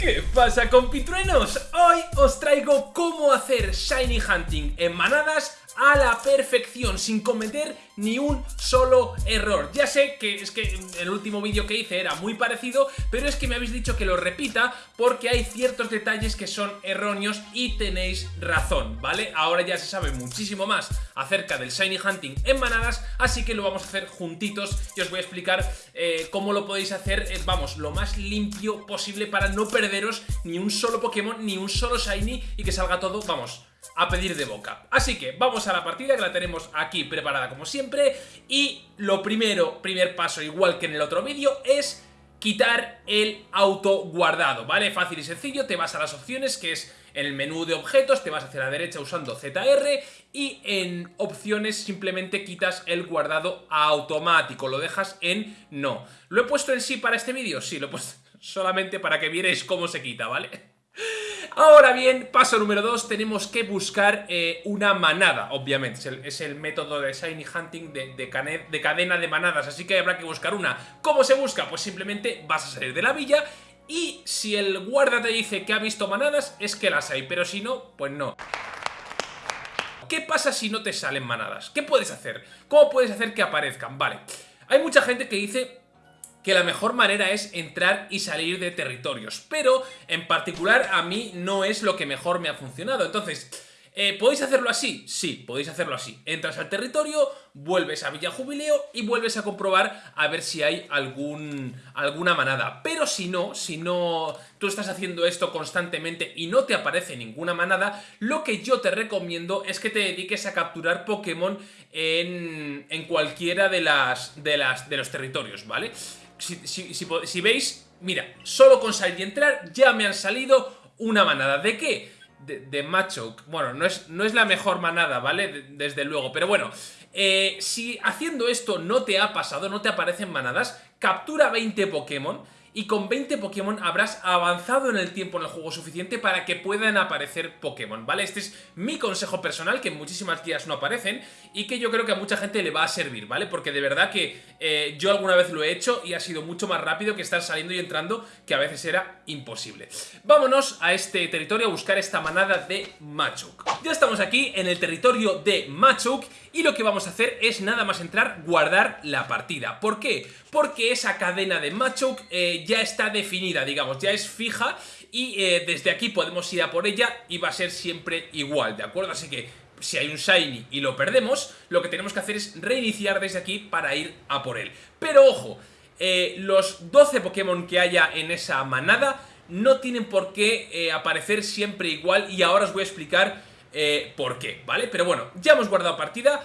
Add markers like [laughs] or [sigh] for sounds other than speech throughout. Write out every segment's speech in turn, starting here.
¿Qué pasa compitruenos? Hoy os traigo cómo hacer Shiny Hunting en manadas a la perfección sin cometer ni un solo error. Ya sé que es que el último vídeo que hice era muy parecido, pero es que me habéis dicho que lo repita porque hay ciertos detalles que son erróneos y tenéis razón, ¿vale? Ahora ya se sabe muchísimo más acerca del Shiny Hunting en manadas, así que lo vamos a hacer juntitos y os voy a explicar eh, cómo lo podéis hacer, eh, vamos, lo más limpio posible para no perderos ni un solo Pokémon, ni un solo Shiny y que salga todo, vamos, a pedir de boca. Así que vamos a la partida que la tenemos aquí preparada como siempre y lo primero, primer paso igual que en el otro vídeo es quitar el auto guardado, ¿vale? Fácil y sencillo, te vas a las opciones que es en el menú de objetos, te vas hacia la derecha usando ZR y en opciones simplemente quitas el guardado automático, lo dejas en no. ¿Lo he puesto en sí para este vídeo? Sí, lo he puesto [laughs] solamente para que vierais cómo se quita, ¿vale? Ahora bien, paso número 2, tenemos que buscar eh, una manada, obviamente. Es el, método de Shiny Hunting de, de, cadena de manadas, así que habrá que buscar una. ¿Cómo se busca? Pues simplemente vas a salir de la villa y si el guarda te dice que ha visto manadas, es que las hay, pero si no, pues no. ¿Qué pasa si no te salen manadas? ¿Qué puedes hacer? ¿Cómo puedes hacer que aparezcan? Vale, hay mucha gente que dice que la mejor manera es entrar y salir de territorios, pero en particular a mí no es lo que mejor me ha funcionado, entonces... Eh, ¿Podéis hacerlo así? Sí, podéis hacerlo así. Entras al territorio, vuelves a Villa Jubileo y vuelves a comprobar a ver si hay algún, alguna manada. Pero si no, si no tú estás haciendo esto constantemente y no te aparece ninguna manada, lo que yo te recomiendo es que te dediques a capturar Pokémon en, en cualquiera de, las, de, las, de los territorios, ¿vale? Si, veis, mira, solo con salir y entrar ya me han salido una manada. ¿De qué? De, de Machoke. Bueno, no es, no es la mejor manada, ¿vale? desde luego, pero bueno... Eh, si haciendo esto no te ha pasado, no te aparecen manadas, captura 20 Pokémon y con 20 Pokémon habrás avanzado en el tiempo en el juego suficiente para que puedan aparecer Pokémon, ¿vale? Este es mi consejo personal, que en muchísimas guías no aparecen y que yo creo que a mucha gente le va a servir, ¿vale? Porque de verdad que eh, yo alguna vez lo he hecho y ha sido mucho más rápido que estar saliendo y entrando, que a veces era imposible. Vámonos a este territorio a buscar esta manada de Machoke. Ya estamos aquí en el territorio de Machoke y lo que vamos a hacer es nada más entrar, guardar la partida. ¿Por qué? Porque esa cadena de Machoke eh, ya está definida, digamos, ya es fija y eh, desde aquí podemos ir a por ella y va a ser siempre igual, ¿de acuerdo? Así que si hay un Shiny y lo perdemos, lo que tenemos que hacer es reiniciar desde aquí para ir a por él. Pero ojo, eh, los 12 Pokémon que haya en esa manada no tienen por qué eh, aparecer siempre igual y ahora os voy a explicar por qué, ¿vale? Pero bueno, ya hemos guardado partida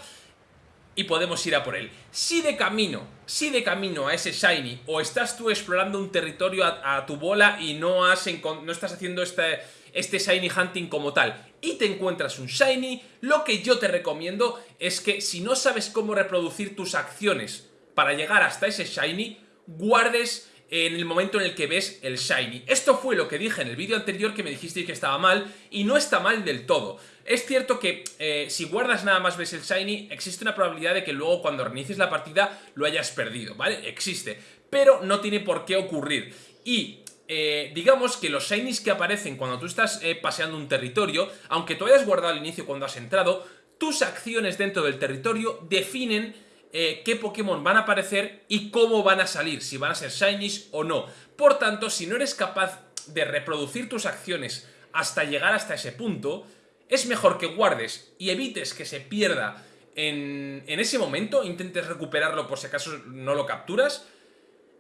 y podemos ir a por él. Si de camino, si de camino a ese Shiny o estás tú explorando un territorio a, tu bola y no, has no estás haciendo este, este Shiny Hunting como tal y te encuentras un Shiny, lo que yo te recomiendo es que si no sabes cómo reproducir tus acciones para llegar hasta ese Shiny, guardes en el momento en el que ves el Shiny. Esto fue lo que dije en el vídeo anterior que me dijisteis que estaba mal y no está mal del todo. Es cierto que eh, si guardas nada más ves el Shiny, existe una probabilidad de que luego cuando reinicies la partida lo hayas perdido, ¿vale? Existe, pero no tiene por qué ocurrir. Y eh, digamos que los shinies que aparecen cuando tú estás eh, paseando un territorio, aunque tú hayas guardado al inicio cuando has entrado, tus acciones dentro del territorio definen eh, qué Pokémon van a aparecer y cómo van a salir, si van a ser Shinies o no. Por tanto, si no eres capaz de reproducir tus acciones hasta llegar hasta ese punto, es mejor que guardes y evites que se pierda en, ese momento, intentes recuperarlo por si acaso no lo capturas,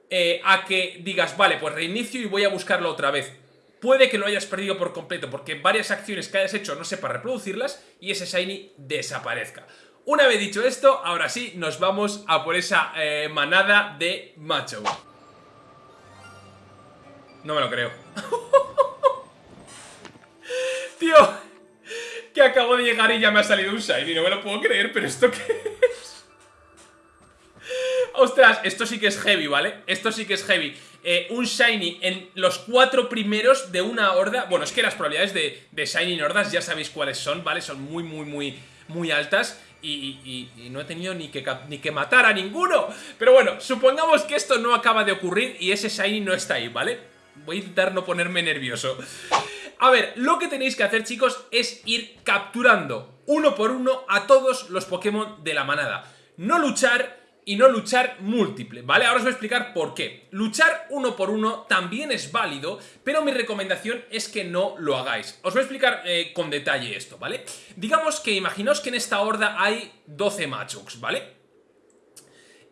eh, a que digas, vale, pues reinicio y voy a buscarlo otra vez. Puede que lo hayas perdido por completo porque varias acciones que hayas hecho no sepa reproducirlas y ese Shiny desaparezca. Una vez dicho esto, ahora sí, nos vamos a por esa eh, manada de macho. No me lo creo. [laughs] Tío, que acabo de llegar y ya me ha salido un Shiny, no me lo puedo creer, pero ¿esto qué es? Ostras, esto sí que es heavy, ¿vale? Esto sí que es heavy. Eh, un Shiny en los cuatro primeros de una horda. Bueno, es que las probabilidades de, de Shiny en hordas ya sabéis cuáles son, ¿vale? Son muy, muy, muy, muy altas y, no he tenido ni que, ni que matar a ninguno. Pero bueno, supongamos que esto no acaba de ocurrir y ese Shiny no está ahí, ¿vale? Voy a intentar no ponerme nervioso. A ver, lo que tenéis que hacer, chicos, es ir capturando uno por uno a todos los Pokémon de la manada. No luchar y no luchar múltiple, ¿vale? Ahora os voy a explicar por qué. Luchar uno por uno también es válido, pero mi recomendación es que no lo hagáis. Os voy a explicar eh, con detalle esto, ¿vale? Digamos que imaginaos que en esta horda hay 12 Machoks, ¿vale?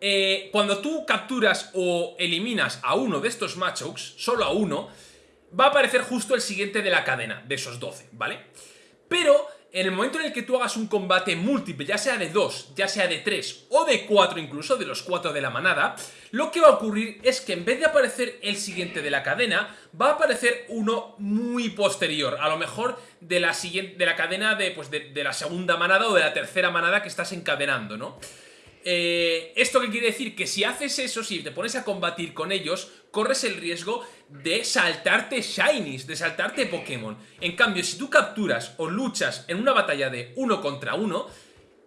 Eh, cuando tú capturas o eliminas a uno de estos Machoks, solo a uno, va a aparecer justo el siguiente de la cadena, de esos 12, ¿vale? Pero en el momento en el que tú hagas un combate múltiple, ya sea de 2, ya sea de 3 o de 4 incluso, de los 4 de la manada, lo que va a ocurrir es que en vez de aparecer el siguiente de la cadena, va a aparecer uno muy posterior, a lo mejor de la, siguiente, de la cadena de, pues de, de la segunda manada o de la tercera manada que estás encadenando, ¿no? Eh, ¿Esto qué quiere decir? Que si haces eso, si te pones a combatir con ellos, corres el riesgo de saltarte shinies, de saltarte Pokémon. En cambio, si tú capturas o luchas en una batalla de uno contra uno,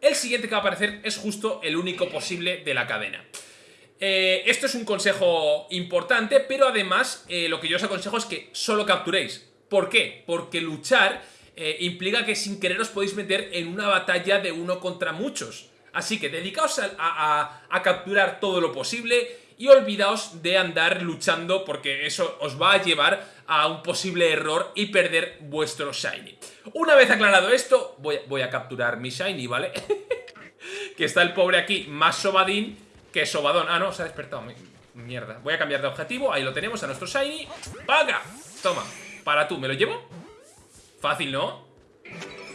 el siguiente que va a aparecer es justo el único posible de la cadena. Eh, esto es un consejo importante, pero además eh, lo que yo os aconsejo es que solo capturéis. ¿Por qué? Porque luchar implica que sin querer os podéis meter en una batalla de uno contra muchos. Así que dedicaos a, capturar todo lo posible y olvidaos de andar luchando porque eso os va a llevar a un posible error y perder vuestro Shiny. Una vez aclarado esto, voy, a capturar mi Shiny, ¿vale? [laughs] que está el pobre aquí más sobadín que sobadón. Ah, no, se ha despertado. Mierda. Voy a cambiar de objetivo. Ahí lo tenemos a nuestro Shiny. ¡Paga! Toma. Para tú. ¿Me lo llevo? Fácil, ¿no?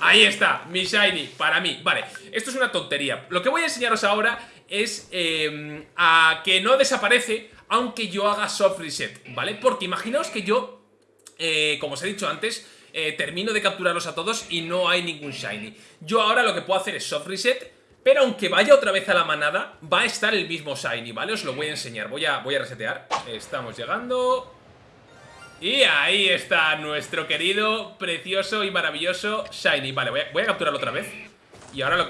Ahí está, mi Shiny, para mí Vale, esto es una tontería Lo que voy a enseñaros ahora es em, a que no desaparece aunque yo haga soft reset, ¿vale? Porque imaginaos que yo, eh, como os he dicho antes, eh, termino de capturarlos a todos y no hay ningún Shiny. Yo ahora lo que puedo hacer es soft reset, pero aunque vaya otra vez a la manada, va a estar el mismo Shiny, ¿vale? Os lo voy a enseñar, voy a, voy a resetear. Estamos llegando... Y ahí está nuestro querido, precioso y maravilloso Shiny. Vale, voy a, capturarlo otra vez. Y ahora lo...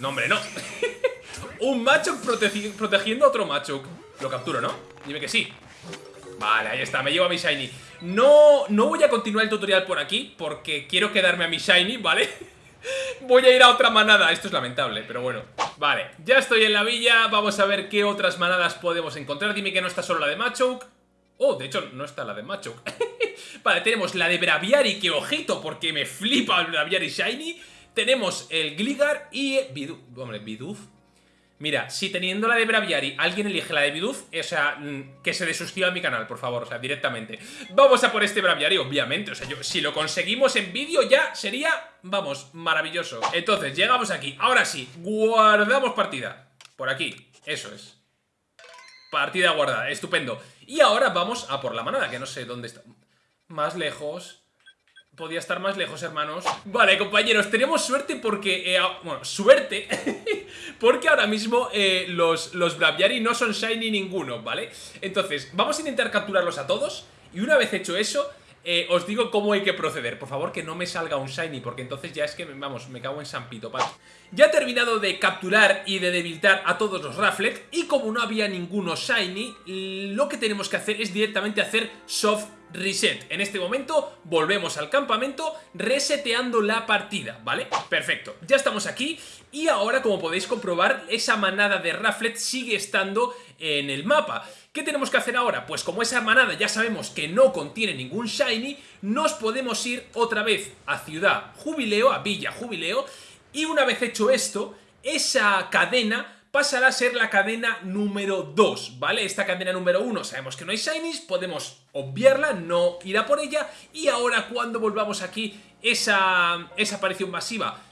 No, hombre, no. [laughs] Un Machoke protegiendo a otro Machoke. Lo capturo, ¿no? Dime que sí. Vale, ahí está, me llevo a mi Shiny. No, no voy a continuar el tutorial por aquí porque quiero quedarme a mi Shiny, ¿vale? [laughs] voy a ir a otra manada. Esto es lamentable, pero bueno. Vale, ya estoy en la villa. Vamos a ver qué otras manadas podemos encontrar. Dime que no está solo la de Machoke. Oh, de hecho, no está la de Macho. [laughs] vale, tenemos la de Braviari, que ojito, porque me flipa el Braviari Shiny. Tenemos el Gligar y Bidoof. Hombre, Bidoof. Mira, si teniendo la de Braviari alguien elige la de Bidoof, o sea, mm, que se desuscriba a mi canal, por favor, o sea, directamente. Vamos a por este Braviari, obviamente, o sea, yo, si lo conseguimos en vídeo ya sería, vamos, maravilloso. Entonces, llegamos aquí, ahora sí, guardamos partida. Por aquí, eso es. Partida guardada, estupendo. Y ahora vamos a por la manada, que no sé dónde está. Más lejos. Podía estar más lejos, hermanos. Vale, compañeros, tenemos suerte porque... Eh, bueno, suerte. [laughs] porque ahora mismo eh, los, los no son Shiny ninguno, ¿vale? Entonces, vamos a intentar capturarlos a todos. Y una vez hecho eso, eh, os digo cómo hay que proceder. Por favor, que no me salga un Shiny, porque entonces ya es que, vamos, me cago en San Pito, Ya he terminado de capturar y de debilitar a todos los Rafflet, y como no había ninguno Shiny, lo que tenemos que hacer es directamente hacer Soft Reset. En este momento volvemos al campamento reseteando la partida, ¿vale? Perfecto, ya estamos aquí y ahora como podéis comprobar esa manada de Rafflet sigue estando en el mapa. ¿Qué tenemos que hacer ahora? Pues como esa manada ya sabemos que no contiene ningún Shiny, nos podemos ir otra vez a Ciudad Jubileo, a Villa Jubileo, y una vez hecho esto, esa cadena pasará a ser la cadena número 2, ¿vale? Esta cadena número 1 sabemos que no hay Shinies, podemos obviarla, no ir a por ella, y ahora cuando volvamos aquí, esa, esa aparición masiva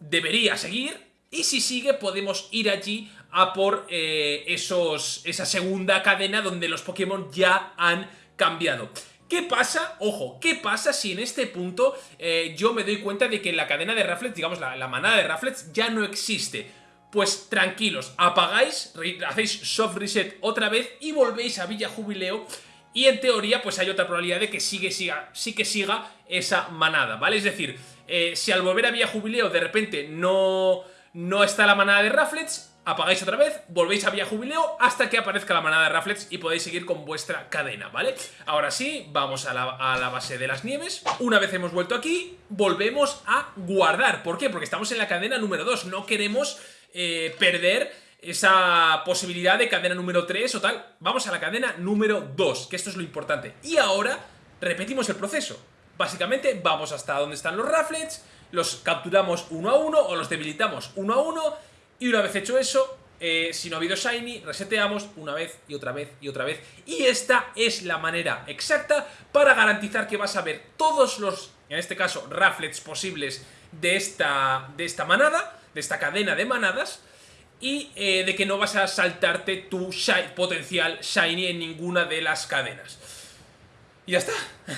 debería seguir, y si sigue podemos ir allí a por eh, esos, esa segunda cadena donde los Pokémon ya han cambiado. ¿Qué pasa? Ojo, ¿qué pasa si en este punto eh, yo me doy cuenta de que la cadena de Rafflets, digamos la, manada de Rafflets, ya no existe? Pues tranquilos, apagáis, hacéis soft reset otra vez y volvéis a Villa Jubileo y en teoría pues hay otra probabilidad de que sigue, siga, sí que siga esa manada, ¿vale? Es decir, eh, si al volver a Villa Jubileo de repente no, no está la manada de Rafflets, apagáis otra vez, volvéis a Vía Jubileo hasta que aparezca la manada de Raflets y podéis seguir con vuestra cadena, ¿vale? Ahora sí, vamos a la, base de las nieves. Una vez hemos vuelto aquí, volvemos a guardar. ¿Por qué? Porque estamos en la cadena número 2. No queremos eh, perder esa posibilidad de cadena número 3 o tal. Vamos a la cadena número 2, que esto es lo importante. Y ahora repetimos el proceso. Básicamente vamos hasta donde están los Raflets, los capturamos uno a uno o los debilitamos uno a uno y una vez hecho eso, eh, si no ha habido Shiny, reseteamos una vez y otra vez y otra vez. Y esta es la manera exacta para garantizar que vas a ver todos los, en este caso, Raflets posibles de esta, de esta manada, de esta cadena de manadas, y eh, de que no vas a saltarte tu potencial Shiny en ninguna de las cadenas. Y ya está. [laughs]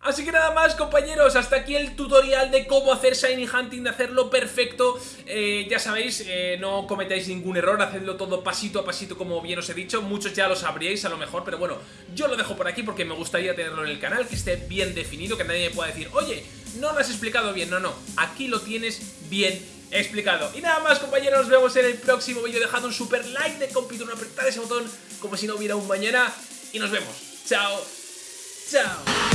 Así que nada más compañeros, hasta aquí el tutorial de cómo hacer Shiny Hunting, de hacerlo perfecto eh, Ya sabéis, eh, no cometáis ningún error, hacedlo todo pasito a pasito como bien os he dicho Muchos ya lo sabríais a lo mejor, pero bueno, yo lo dejo por aquí porque me gustaría tenerlo en el canal Que esté bien definido, que nadie me pueda decir Oye, no lo has explicado bien, no, no, aquí lo tienes bien explicado. Y nada más compañeros, nos vemos en el próximo vídeo Dejad un super like de compito, apretar ese botón como si no hubiera un mañana Y nos vemos, chao, chao